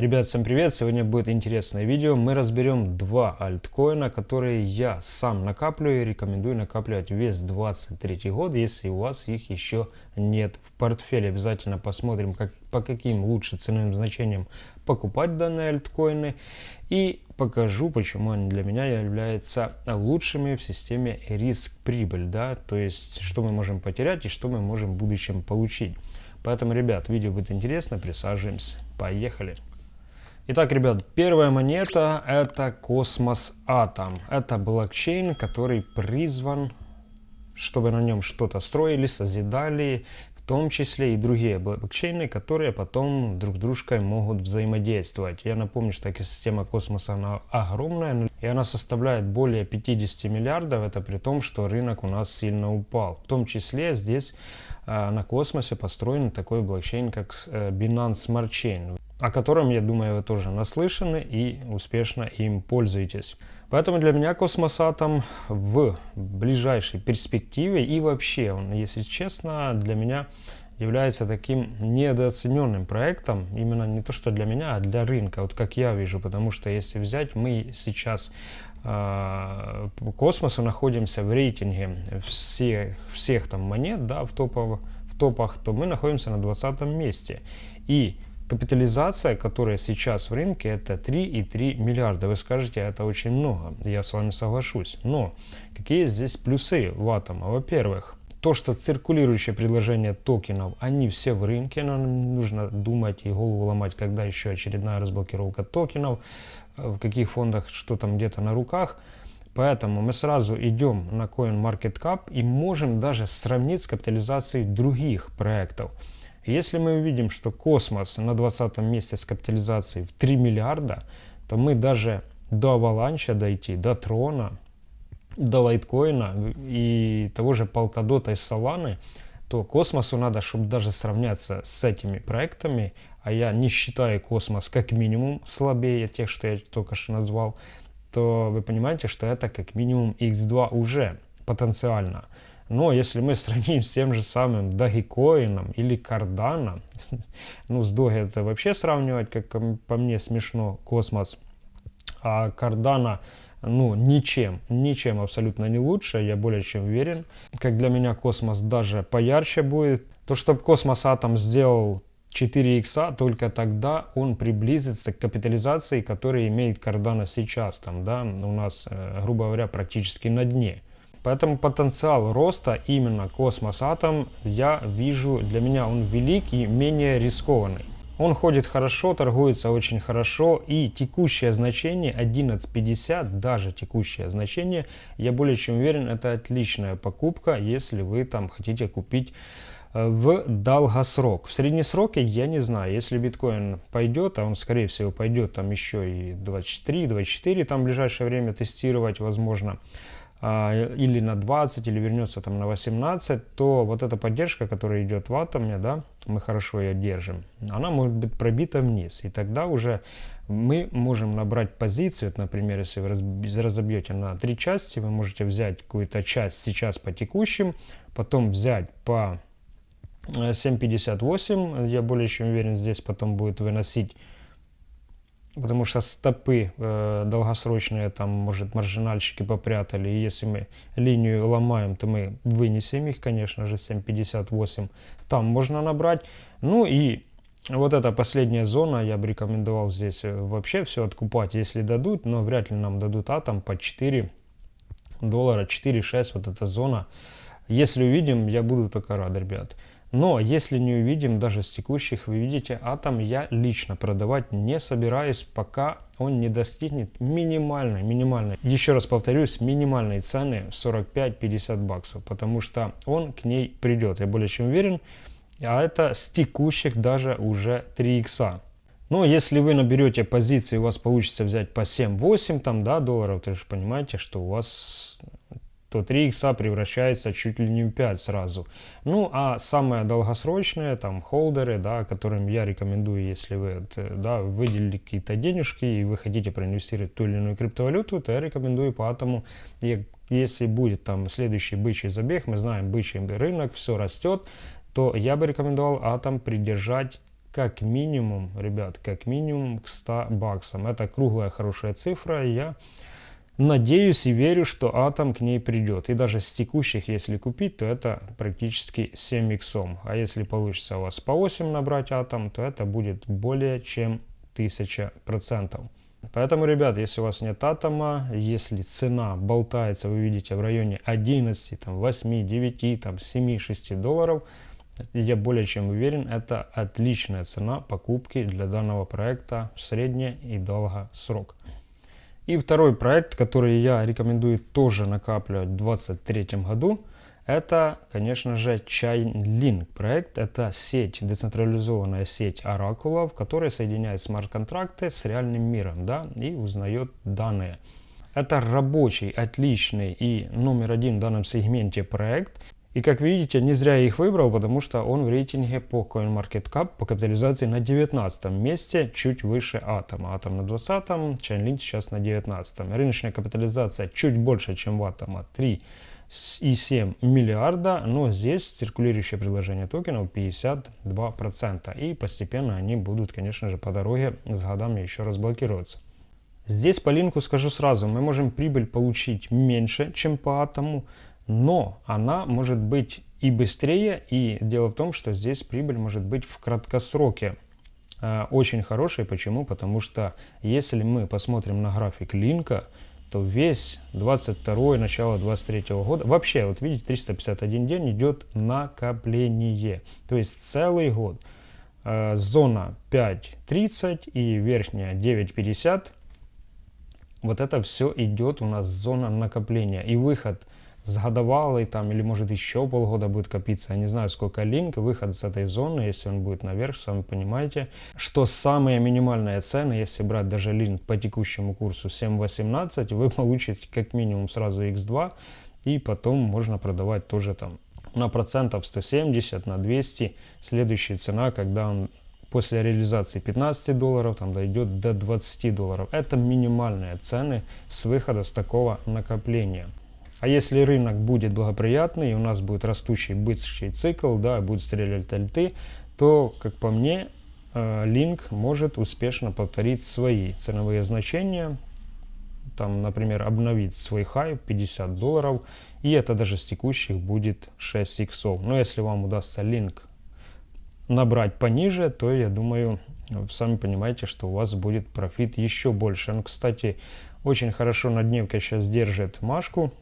Ребят, всем привет! Сегодня будет интересное видео. Мы разберем два альткоина, которые я сам накапливаю и рекомендую накапливать весь 23 год, если у вас их еще нет в портфеле. Обязательно посмотрим, как, по каким лучше ценовым значениям покупать данные альткоины и покажу, почему они для меня являются лучшими в системе риск-прибыль, да, то есть что мы можем потерять и что мы можем в будущем получить. Поэтому, ребят, видео будет интересно, присаживаемся. Поехали! Итак, ребят, первая монета это Космос Атом. Это блокчейн, который призван, чтобы на нем что-то строили, созидали, в том числе и другие блокчейны, которые потом друг с дружкой могут взаимодействовать. Я напомню, что такая система космоса она огромная, и она составляет более 50 миллиардов, это при том, что рынок у нас сильно упал. В том числе здесь э, на космосе построен такой блокчейн, как э, Binance Smart Chain о котором, я думаю, вы тоже наслышаны и успешно им пользуетесь. Поэтому для меня космосатом в ближайшей перспективе и вообще, он, если честно, для меня является таким недооцененным проектом, именно не то что для меня, а для рынка, вот как я вижу, потому что если взять, мы сейчас э, по космосу находимся в рейтинге всех, всех там монет, да, в, топов, в топах, то мы находимся на 20 месте. И Капитализация, которая сейчас в рынке, это 3,3 миллиарда. Вы скажете, это очень много. Я с вами соглашусь. Но какие здесь плюсы в атома? Во-первых, то, что циркулирующее предложение токенов, они все в рынке, нам нужно думать и голову ломать, когда еще очередная разблокировка токенов, в каких фондах, что там где-то на руках. Поэтому мы сразу идем на CoinMarketCap и можем даже сравнить с капитализацией других проектов. Если мы увидим, что космос на 20 месте с капитализацией в 3 миллиарда, то мы даже до аваланча дойти, до трона, до лайткоина и того же Polkadot из Solana, то космосу надо, чтобы даже сравняться с этими проектами, а я не считаю космос как минимум слабее тех, что я только что назвал, то вы понимаете, что это как минимум x2 уже потенциально. Но если мы сравним с тем же самым Dogecoin или Cardano, ну с Doge это вообще сравнивать, как по мне, смешно, космос, а Cardano ну, ничем, ничем абсолютно не лучше, я более чем уверен. Как для меня космос даже поярче будет. То, чтобы космос Атом сделал 4 икса, только тогда он приблизится к капитализации, которая имеет Cardano сейчас, там, да, у нас, э, грубо говоря, практически на дне. Поэтому потенциал роста именно космос атом я вижу, для меня он велик и менее рискованный. Он ходит хорошо, торгуется очень хорошо и текущее значение 11.50, даже текущее значение, я более чем уверен, это отличная покупка, если вы там хотите купить э, в долгосрок. В среднесроке я не знаю, если биткоин пойдет, а он скорее всего пойдет там еще и 23, 24 там в ближайшее время тестировать возможно, или на 20, или вернется там на 18, то вот эта поддержка, которая идет в атоме, да, мы хорошо ее держим, она может быть пробита вниз. И тогда уже мы можем набрать позицию, например, если вы разобьете на три части, вы можете взять какую-то часть сейчас по текущим, потом взять по 7.58, я более чем уверен, здесь потом будет выносить потому что стопы э, долгосрочные, там, может, маржинальщики попрятали, и если мы линию ломаем, то мы вынесем их, конечно же, 7.58, там можно набрать. Ну и вот эта последняя зона, я бы рекомендовал здесь э, вообще все откупать, если дадут, но вряд ли нам дадут атом по 4 доллара, 4-6, вот эта зона. Если увидим, я буду только рад, ребят. Но если не увидим даже с текущих, вы видите, атом я лично продавать не собираюсь, пока он не достигнет минимальной, минимальной, еще раз повторюсь, минимальной цены 45-50 баксов, потому что он к ней придет, я более чем уверен, а это с текущих даже уже 3 икса. Но если вы наберете позиции, у вас получится взять по 7-8 там, да, долларов, то же понимаете, что у вас то 3 икса превращается чуть ли не в 5 сразу. Ну, а самое долгосрочное, там, холдеры, да, которым я рекомендую, если вы, да, выделили какие-то денежки и вы хотите проинвестировать ту или иную криптовалюту, то я рекомендую по атому, если будет там следующий бычий забег, мы знаем бычий рынок, все растет, то я бы рекомендовал атом придержать как минимум, ребят, как минимум к 100 баксам. Это круглая хорошая цифра, я надеюсь и верю, что атом к ней придет. И даже с текущих, если купить, то это практически 7 иксом. А если получится у вас по 8 набрать атом, то это будет более чем 1000%. Поэтому, ребят, если у вас нет атома, если цена болтается, вы видите, в районе 11, там, 8, 9, там, 7, 6 долларов, я более чем уверен, это отличная цена покупки для данного проекта в средний и долгосрок. И второй проект, который я рекомендую тоже накапливать в 2023 году, это, конечно же, Chainlink проект. Это сеть, децентрализованная сеть оракулов, которая соединяет смарт-контракты с реальным миром да, и узнает данные. Это рабочий, отличный и номер один в данном сегменте проект. И как видите, не зря я их выбрал, потому что он в рейтинге по CoinMarketCap по капитализации на 19 месте, чуть выше Атома. Атом на 20, Chainlink сейчас на 19. Рыночная капитализация чуть больше, чем у Атома, 3 и 7 миллиарда, но здесь циркулирующее предложение токенов 52%. И постепенно они будут, конечно же, по дороге с годами еще разблокироваться. Здесь по линку скажу сразу, мы можем прибыль получить меньше, чем по атому, но она может быть и быстрее, и дело в том, что здесь прибыль может быть в краткосроке э, очень хорошей. Почему? Потому что если мы посмотрим на график линка, то весь 22 начало 23 года, вообще, вот видите, 351 день идет накопление. То есть целый год. Э, зона 5.30 и верхняя 9.50. Вот это все идет у нас зона накопления. И выход с там или может еще полгода будет копиться. Я не знаю, сколько линк, выход с этой зоны, если он будет наверх, сами понимаете, что самые минимальные цены, если брать даже линк по текущему курсу 7.18, вы получите как минимум сразу x2, и потом можно продавать тоже там на процентов 170, на 200. Следующая цена, когда он после реализации 15 долларов там дойдет до 20 долларов. Это минимальные цены с выхода с такого накопления. А если рынок будет благоприятный, и у нас будет растущий быстрый цикл, да, будет стрелять альты, то, как по мне, Link э, может успешно повторить свои ценовые значения, там, например, обновить свой хай 50 долларов, и это даже с текущих будет 6 иксов. Но если вам удастся Link набрать пониже, то я думаю, сами понимаете, что у вас будет профит еще больше. Он, кстати, очень хорошо на дневке сейчас держит Машку,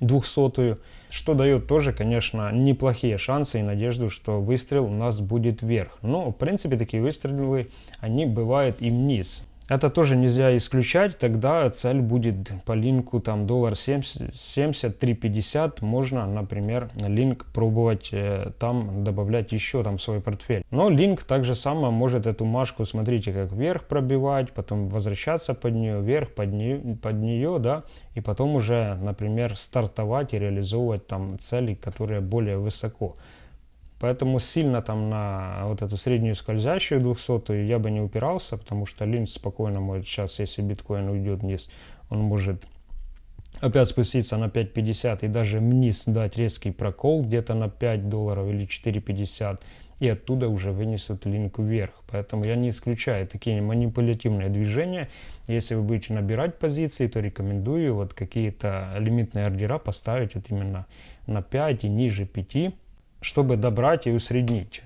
двухсотую, что дает тоже, конечно, неплохие шансы и надежду, что выстрел у нас будет вверх. Но, в принципе, такие выстрелы, они бывают и вниз. Это тоже нельзя исключать, тогда цель будет по линку там доллар 70, 3,50, можно, например, линк пробовать э, там добавлять еще там свой портфель. Но линк также само может эту машку, смотрите, как вверх пробивать, потом возвращаться под нее, вверх под нее, под нее, да, и потом уже, например, стартовать и реализовывать там цели, которые более высоко. Поэтому сильно там на вот эту среднюю скользящую 200 я бы не упирался, потому что линз спокойно может сейчас, если биткоин уйдет вниз, он может опять спуститься на 5.50 и даже вниз дать резкий прокол где-то на 5 долларов или 4.50 и оттуда уже вынесут линк вверх. Поэтому я не исключаю такие манипулятивные движения. Если вы будете набирать позиции, то рекомендую вот какие-то лимитные ордера поставить вот именно на 5 и ниже 5 чтобы добрать и усреднить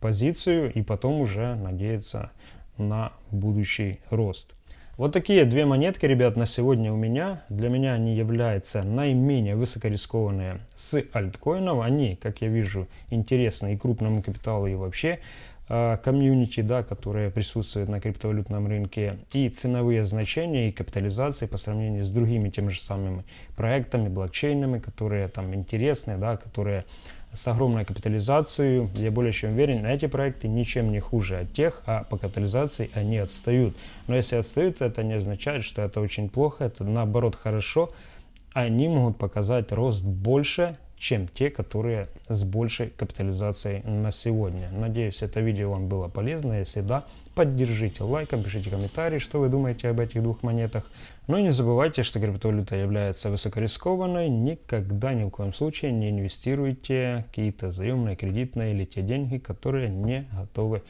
позицию и потом уже надеяться на будущий рост. Вот такие две монетки, ребят, на сегодня у меня. Для меня они являются наименее высокорискованные с альткоинов. Они, как я вижу, интересны и крупному капиталу, и вообще комьюнити, да, которые присутствуют на криптовалютном рынке. И ценовые значения, и капитализации по сравнению с другими теми же самыми проектами, блокчейнами, которые там интересны, да, которые с огромной капитализацией, я более чем уверен, эти проекты ничем не хуже от тех, а по капитализации они отстают. Но если отстают, это не означает, что это очень плохо, это наоборот хорошо. Они могут показать рост больше, чем те, которые с большей капитализацией на сегодня. Надеюсь, это видео вам было полезно. Если да, поддержите лайком, пишите комментарии, что вы думаете об этих двух монетах. Ну и не забывайте, что криптовалюта является высокорискованной, никогда ни в коем случае не инвестируйте какие-то заемные, кредитные или те деньги, которые не готовы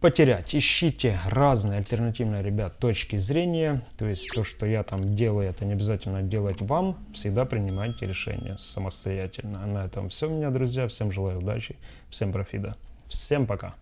потерять. Ищите разные альтернативные, ребят, точки зрения. То есть то, что я там делаю, это не обязательно делать вам. Всегда принимайте решения самостоятельно. На этом все, меня, друзья. Всем желаю удачи, всем профита. Всем пока.